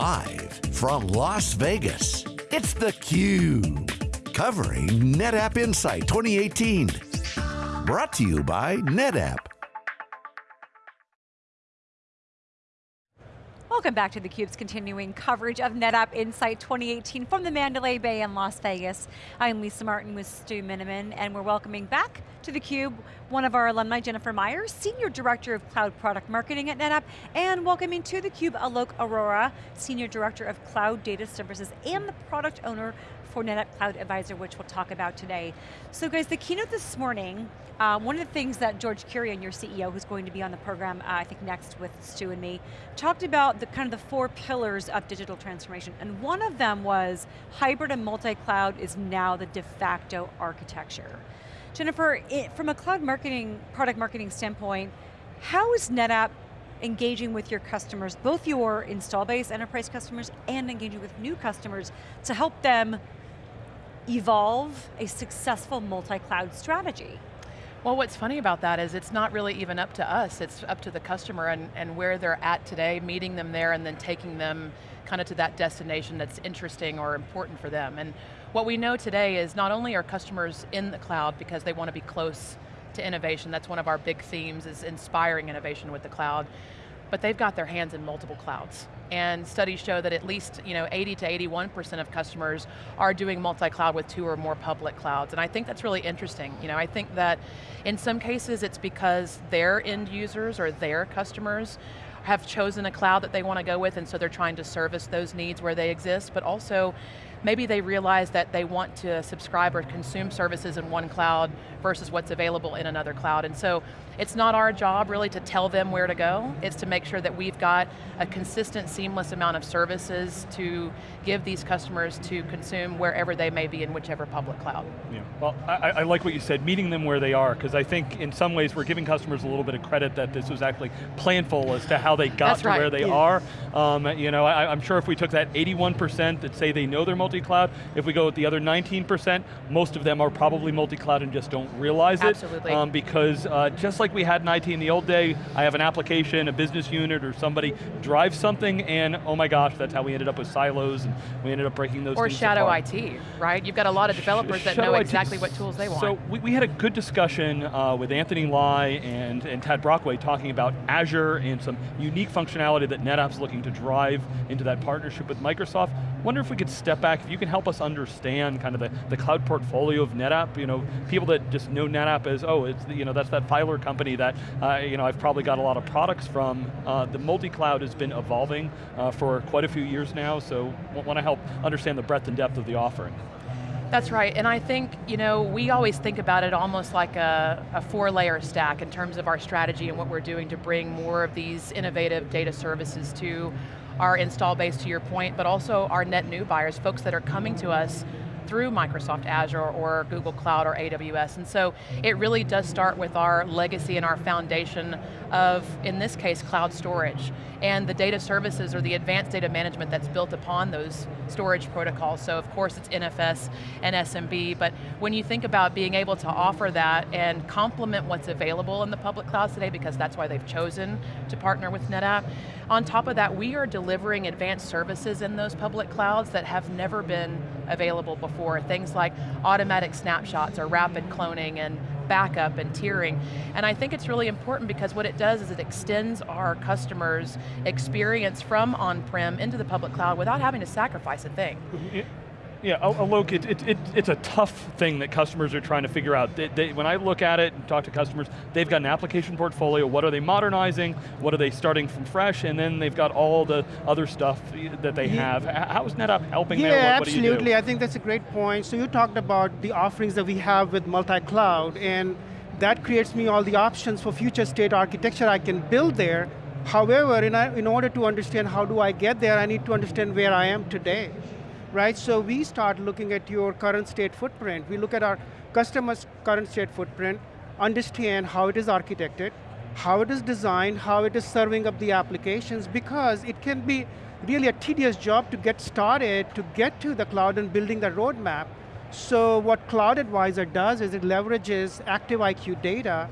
Live from Las Vegas, it's theCUBE. Covering NetApp Insight 2018. Brought to you by NetApp. Welcome back to theCUBE's continuing coverage of NetApp Insight 2018 from the Mandalay Bay in Las Vegas. I'm Lisa Martin with Stu Miniman, and we're welcoming back to theCUBE one of our alumni, Jennifer Myers, Senior Director of Cloud Product Marketing at NetApp, and welcoming to theCUBE Alok Arora, Senior Director of Cloud Data Services and the Product Owner for NetApp Cloud Advisor, which we'll talk about today. So guys, the keynote this morning, uh, one of the things that George Kurian, your CEO, who's going to be on the program, uh, I think next with Stu and me, talked about the kind of the four pillars of digital transformation, and one of them was hybrid and multi-cloud is now the de facto architecture. Jennifer, it, from a cloud marketing, product marketing standpoint, how is NetApp engaging with your customers, both your install base enterprise customers and engaging with new customers to help them evolve a successful multi-cloud strategy? Well, what's funny about that is it's not really even up to us, it's up to the customer and, and where they're at today, meeting them there and then taking them kind of to that destination that's interesting or important for them. And what we know today is not only are customers in the cloud because they want to be close to innovation, that's one of our big themes is inspiring innovation with the cloud, but they've got their hands in multiple clouds. And studies show that at least you know, 80 to 81% of customers are doing multi-cloud with two or more public clouds. And I think that's really interesting. You know, I think that in some cases it's because their end users or their customers have chosen a cloud that they want to go with and so they're trying to service those needs where they exist, but also maybe they realize that they want to subscribe or consume services in one cloud versus what's available in another cloud. And so it's not our job really to tell them where to go, it's to make sure that we've got a consistent, seamless amount of services to give these customers to consume wherever they may be in whichever public cloud. Yeah, well, I, I like what you said, meeting them where they are, because I think in some ways we're giving customers a little bit of credit that this was actually planful as to how they got That's to right. where they yeah. are. Um, you know, I, I'm sure if we took that 81% that say they know they're multi-cloud, if we go with the other 19%, most of them are probably multi-cloud and just don't realize Absolutely. it. Um, because uh, just like we had in IT in the old day, I have an application, a business unit, or somebody drives something, and oh my gosh, that's how we ended up with silos, and we ended up breaking those Or shadow apart. IT, right? You've got a lot of developers that Shadow know IT. exactly what tools they want. So we, we had a good discussion uh, with Anthony Lye and, and Tad Brockway talking about Azure and some unique functionality that NetApp's looking to drive into that partnership with Microsoft. Wonder if we could step back, if you can help us understand kind of the, the cloud portfolio of NetApp, you know, people that just know NetApp as, oh, it's, the, you know, that's that filer company that, uh, you know, I've probably got a lot of products from. Uh, the multi-cloud has been evolving uh, for quite a few years now, so want to help understand the breadth and depth of the offering. That's right, and I think, you know, we always think about it almost like a, a four layer stack in terms of our strategy and what we're doing to bring more of these innovative data services to our install base to your point, but also our net new buyers, folks that are coming to us through Microsoft Azure or Google Cloud or AWS. And so it really does start with our legacy and our foundation of, in this case, cloud storage. And the data services or the advanced data management that's built upon those storage protocols. So of course it's NFS and SMB, but when you think about being able to offer that and complement what's available in the public clouds today, because that's why they've chosen to partner with NetApp, on top of that, we are delivering advanced services in those public clouds that have never been available before. Things like automatic snapshots or rapid cloning and backup and tiering. And I think it's really important because what it does is it extends our customers' experience from on-prem into the public cloud without having to sacrifice a thing. Mm-hmm. Yeah, oh, oh, Alok, it, it, it, it's a tough thing that customers are trying to figure out. They, they, when I look at it and talk to customers, they've got an application portfolio, what are they modernizing, what are they starting from fresh, and then they've got all the other stuff that they Yeah. have. How is NetApp helping Yeah, there? What, what do you do? absolutely. I think that's a great point. So you talked about the offerings that we have with multi-cloud, and that creates me all the options for future state architecture I can build there. However, in, in order to understand how do I get there, I need to understand where I am today. Right, so we start looking at your current state footprint. We look at our customer's current state footprint, understand how it is architected, how it is designed, how it is serving up the applications, because it can be really a tedious job to get started, to get to the cloud and building the roadmap. So what Cloud Advisor does is it leverages active IQ data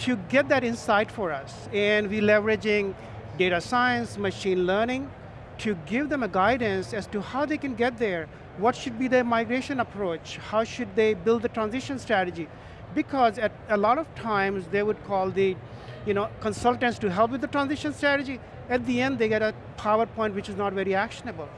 to get that insight for us. And we're leveraging data science, machine learning, to give them a guidance as to how they can get there, what should be their migration approach, how should they build the transition strategy. Because at a lot of times they would call the you know, consultants to help with the transition strategy. At the end they get a PowerPoint which is not very actionable.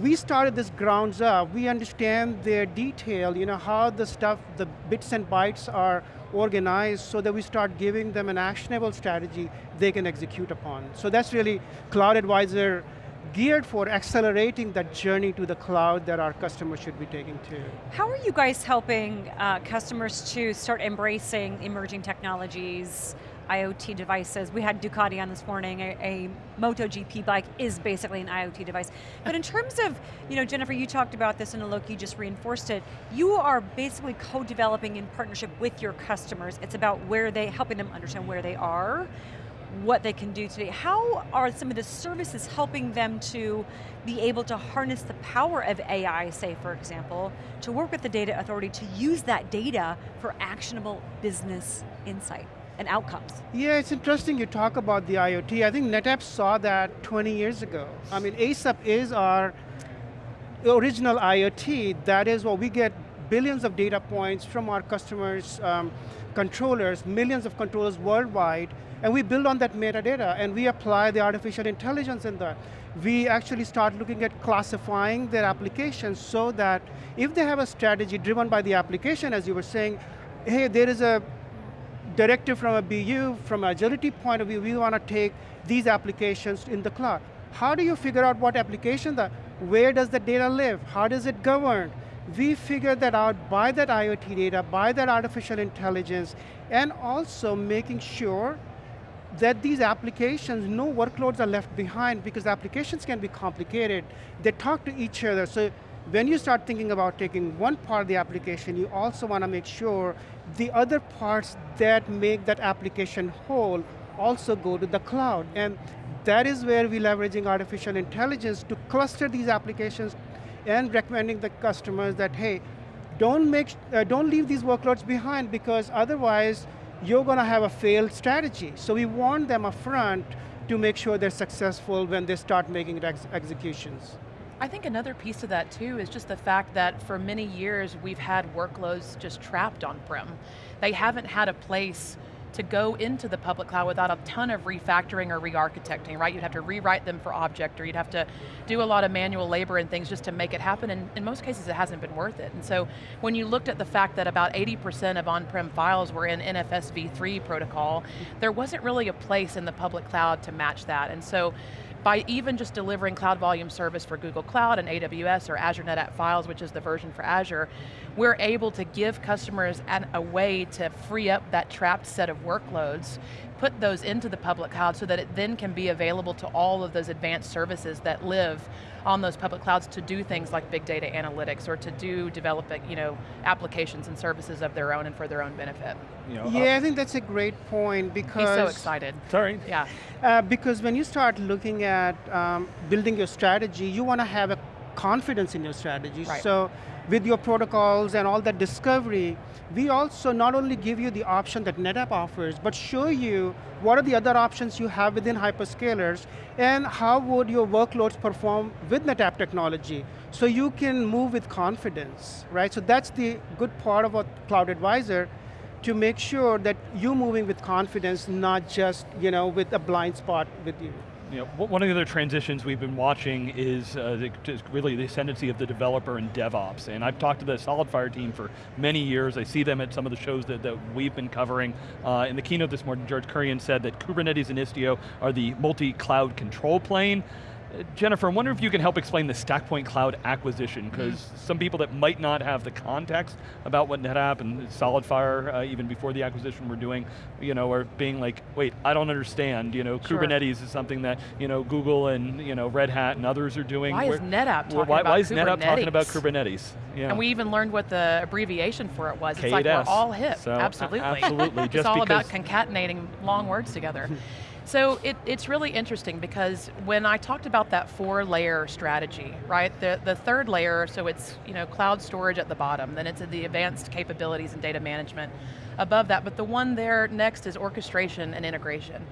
We started this grounds up, we understand their detail, you know, how the stuff, the bits and bytes are organized so that we start giving them an actionable strategy they can execute upon. So that's really Cloud Advisor geared for accelerating that journey to the cloud that our customers should be taking to. How are you guys helping uh, customers to start embracing emerging technologies, IoT devices. We had Ducati on this morning, a, a MotoGP bike is basically an IoT device. But in terms of, you know, Jennifer, you talked about this and Alok, you just reinforced it. You are basically co-developing in partnership with your customers. It's about where they, helping them understand where they are, what they can do today. How are some of the services helping them to be able to harness the power of AI, say for example, to work with the data authority to use that data for actionable business insight? and outcomes. Yeah, it's interesting you talk about the IoT. I think NetApp saw that 20 years ago. I mean, ASUP is our original IoT. That is what we get billions of data points from our customers' um, controllers, millions of controllers worldwide, and we build on that metadata, and we apply the artificial intelligence in that. We actually start looking at classifying their applications so that if they have a strategy driven by the application, as you were saying, hey, there is a directive from a BU, from an agility point of view, we want to take these applications in the cloud. How do you figure out what application that, where does the data live? How does it govern? We figure that out by that IoT data, by that artificial intelligence, and also making sure that these applications, no workloads are left behind because applications can be complicated. They talk to each other, so when you start thinking about taking one part of the application, you also want to make sure the other parts that make that application whole also go to the cloud. And that is where we're leveraging artificial intelligence to cluster these applications and recommending the customers that, hey, don't, make, uh, don't leave these workloads behind because otherwise you're going to have a failed strategy. So we warn them upfront to make sure they're successful when they start making ex executions. I think another piece of that too is just the fact that for many years we've had workloads just trapped on-prem. They haven't had a place to go into the public cloud without a ton of refactoring or re-architecting, right? You'd have to rewrite them for object or you'd have to do a lot of manual labor and things just to make it happen and in most cases it hasn't been worth it. And so when you looked at the fact that about 80% of on-prem files were in NFS v3 protocol, there wasn't really a place in the public cloud to match that. And so by even just delivering Cloud Volume Service for Google Cloud and AWS or Azure NetApp Files, which is the version for Azure, we're able to give customers an, a way to free up that trapped set of workloads, put those into the public cloud so that it then can be available to all of those advanced services that live on those public clouds to do things like big data analytics or to do developing you know, applications and services of their own and for their own benefit. You know, yeah, uh, I think that's a great point because- He's so excited. Sorry. Yeah. Uh, because when you start looking at um, building your strategy, you want to have a confidence in your strategy. Right. So with your protocols and all that discovery, we also not only give you the option that NetApp offers, but show you what are the other options you have within hyperscalers, and how would your workloads perform with NetApp technology, so you can move with confidence, right? So that's the good part of a Cloud Advisor, to make sure that you're moving with confidence, not just you know, with a blind spot with you you know, one of the other transitions we've been watching is uh, the, really the ascendancy of the developer and DevOps. And I've talked to the SolidFire team for many years. I see them at some of the shows that, that we've been covering. Uh, in the keynote this morning, George Kurian said that Kubernetes and Istio are the multi-cloud control plane. Jennifer, I wonder if you can help explain the StackPoint Cloud acquisition, because mm -hmm. some people that might not have the context about what NetApp and SolidFire, uh, even before the acquisition were doing, you know, are being like, wait, I don't understand, you know, sure. Kubernetes is something that, you know, Google and, you know, Red Hat and others are doing. Why is NetApp talking why, about Why is Kubernetes? NetApp talking about Kubernetes? Yeah. And we even learned what the abbreviation for it was. It's like we're all hip, so, absolutely. Absolutely, it's all about concatenating long words together. So it, it's really interesting because when I talked about that four layer strategy, right? The, the third layer, so it's you know cloud storage at the bottom, then it's the advanced capabilities and data management above that, but the one there next is orchestration and integration.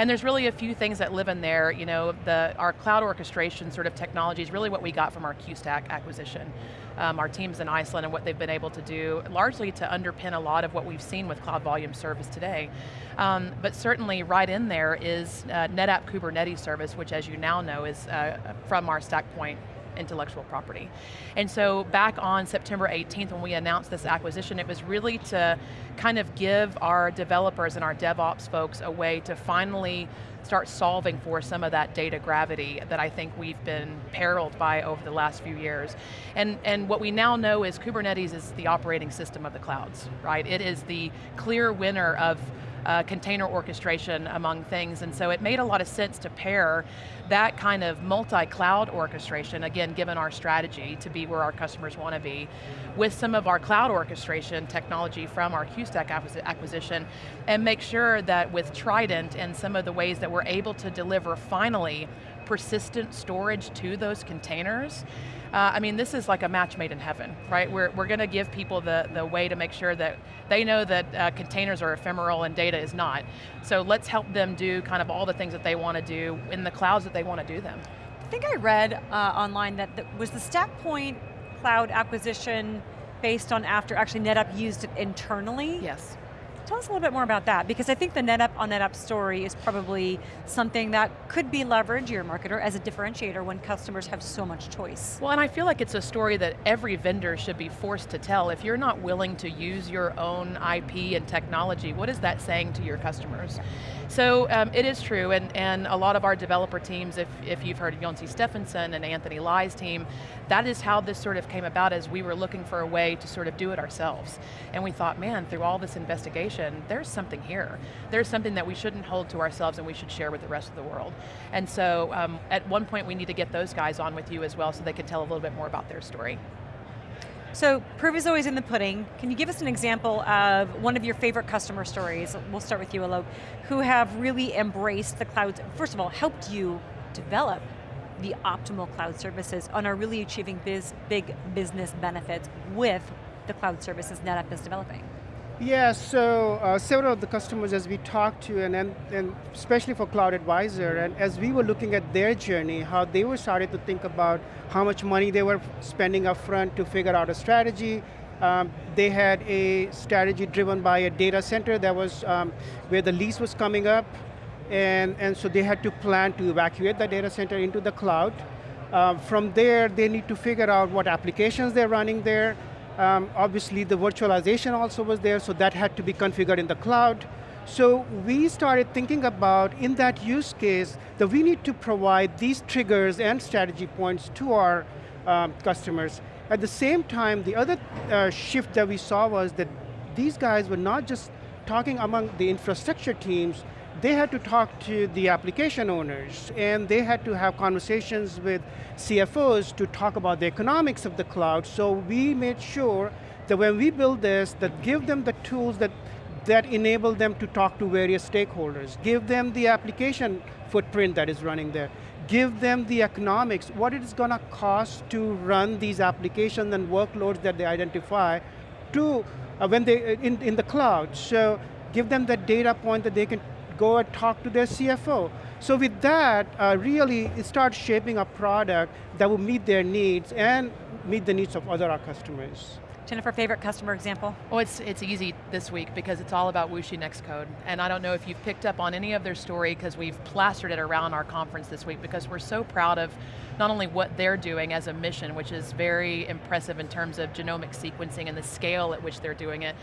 And there's really a few things that live in there. You know, the, our cloud orchestration sort of technology is really what we got from our QStack acquisition. Um, our teams in Iceland and what they've been able to do, largely to underpin a lot of what we've seen with Cloud Volume Service today. Um, but certainly right in there is uh, NetApp Kubernetes Service, which as you now know is uh, from our StackPoint intellectual property. And so back on September 18th when we announced this acquisition, it was really to kind of give our developers and our DevOps folks a way to finally start solving for some of that data gravity that I think we've been periled by over the last few years. And, and what we now know is Kubernetes is the operating system of the clouds, right? It is the clear winner of uh, container orchestration among things, and so it made a lot of sense to pair that kind of multi-cloud orchestration, again, given our strategy to be where our customers want to be, with some of our cloud orchestration technology from our QStack acquisition, and make sure that with Trident and some of the ways that we're able to deliver finally persistent storage to those containers, uh, I mean, this is like a match made in heaven, right? We're, we're going to give people the, the way to make sure that they know that uh, containers are ephemeral and data is not. So let's help them do kind of all the things that they want to do in the clouds that they want to do them. I think I read uh, online that the, was the StackPoint cloud acquisition based on after actually NetApp used it internally? Yes. Tell us a little bit more about that, because I think the NetApp on NetApp story is probably something that could be leveraged, your marketer, as a differentiator when customers have so much choice. Well, and I feel like it's a story that every vendor should be forced to tell. If you're not willing to use your own IP and technology, what is that saying to your customers? So um, it is true, and, and a lot of our developer teams, if, if you've heard of Stephenson and Anthony Lye's team, that is how this sort of came about as we were looking for a way to sort of do it ourselves. And we thought, man, through all this investigation, there's something here. There's something that we shouldn't hold to ourselves and we should share with the rest of the world. And so um, at one point we need to get those guys on with you as well so they can tell a little bit more about their story. So proof is always in the pudding. Can you give us an example of one of your favorite customer stories, we'll start with you Alok, who have really embraced the cloud, first of all, helped you develop the optimal cloud services and are really achieving biz, big business benefits with the cloud services NetApp is developing? Yeah, so uh, several of the customers as we talked to, and, and, and especially for Cloud Advisor, and as we were looking at their journey, how they were starting to think about how much money they were spending upfront to figure out a strategy. Um, they had a strategy driven by a data center that was um, where the lease was coming up, and, and so they had to plan to evacuate the data center into the cloud. Um, from there, they need to figure out what applications they're running there, um, obviously the virtualization also was there, so that had to be configured in the cloud. So we started thinking about, in that use case, that we need to provide these triggers and strategy points to our um, customers. At the same time, the other uh, shift that we saw was that these guys were not just talking among the infrastructure teams, they had to talk to the application owners and they had to have conversations with CFOs to talk about the economics of the cloud. So we made sure that when we build this, that give them the tools that, that enable them to talk to various stakeholders. Give them the application footprint that is running there. Give them the economics, what it is going to cost to run these applications and workloads that they identify to uh, when they in, in the cloud. So give them that data point that they can go and talk to their CFO. So with that, uh, really start shaping a product that will meet their needs and meet the needs of other our customers. Jennifer, favorite customer example? Oh, it's, it's easy this week because it's all about Wuxi Nextcode. And I don't know if you've picked up on any of their story because we've plastered it around our conference this week because we're so proud of not only what they're doing as a mission, which is very impressive in terms of genomic sequencing and the scale at which they're doing it,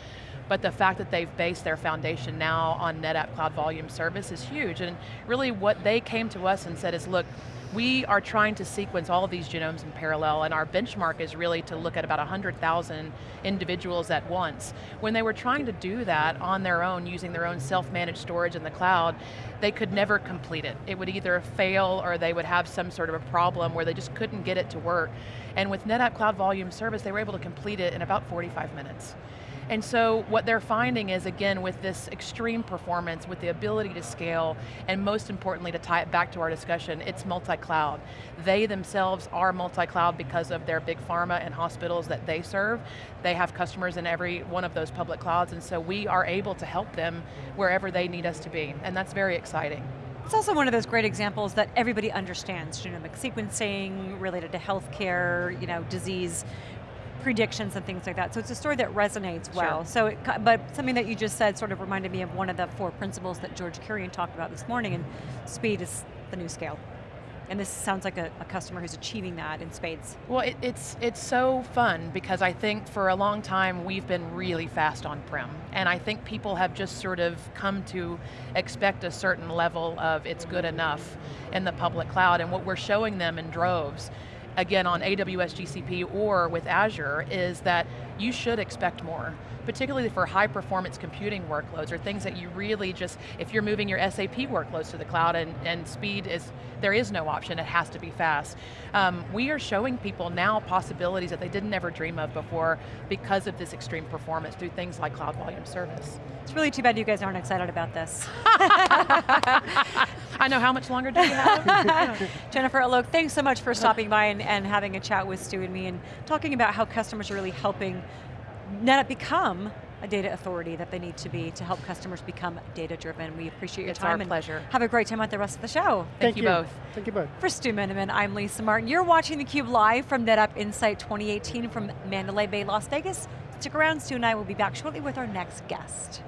but the fact that they've based their foundation now on NetApp Cloud Volume Service is huge. And really what they came to us and said is, look, we are trying to sequence all of these genomes in parallel and our benchmark is really to look at about 100,000 individuals at once. When they were trying to do that on their own using their own self-managed storage in the cloud, they could never complete it. It would either fail or they would have some sort of a problem where they just couldn't get it to work. And with NetApp Cloud Volume Service, they were able to complete it in about 45 minutes. And so what they're finding is, again, with this extreme performance, with the ability to scale, and most importantly, to tie it back to our discussion, it's multi-cloud. They themselves are multi-cloud because of their big pharma and hospitals that they serve. They have customers in every one of those public clouds, and so we are able to help them wherever they need us to be, and that's very exciting. It's also one of those great examples that everybody understands, genomic sequencing related to healthcare, you know, disease predictions and things like that. So it's a story that resonates well. Sure. So, it, but something that you just said sort of reminded me of one of the four principles that George Kurian talked about this morning, and speed is the new scale. And this sounds like a, a customer who's achieving that in spades. Well, it, it's it's so fun because I think for a long time we've been really fast on prem, and I think people have just sort of come to expect a certain level of it's good enough in the public cloud, and what we're showing them in droves again on AWS GCP or with Azure is that you should expect more, particularly for high performance computing workloads or things that you really just, if you're moving your SAP workloads to the cloud and, and speed is, there is no option, it has to be fast. Um, we are showing people now possibilities that they didn't ever dream of before because of this extreme performance through things like Cloud Volume Service. It's really too bad you guys aren't excited about this. I know, how much longer do we have? Jennifer Alok, thanks so much for stopping by and, and having a chat with Stu and me and talking about how customers are really helping NetApp become a data authority that they need to be to help customers become data driven. We appreciate your It's time our and pleasure. have a great time at the rest of the show. Thank you both. Thank you both. For Stu Miniman, I'm Lisa Martin. You're watching theCUBE live from NetApp Insight 2018 from Mandalay Bay, Las Vegas. Stick around, Stu and I will be back shortly with our next guest.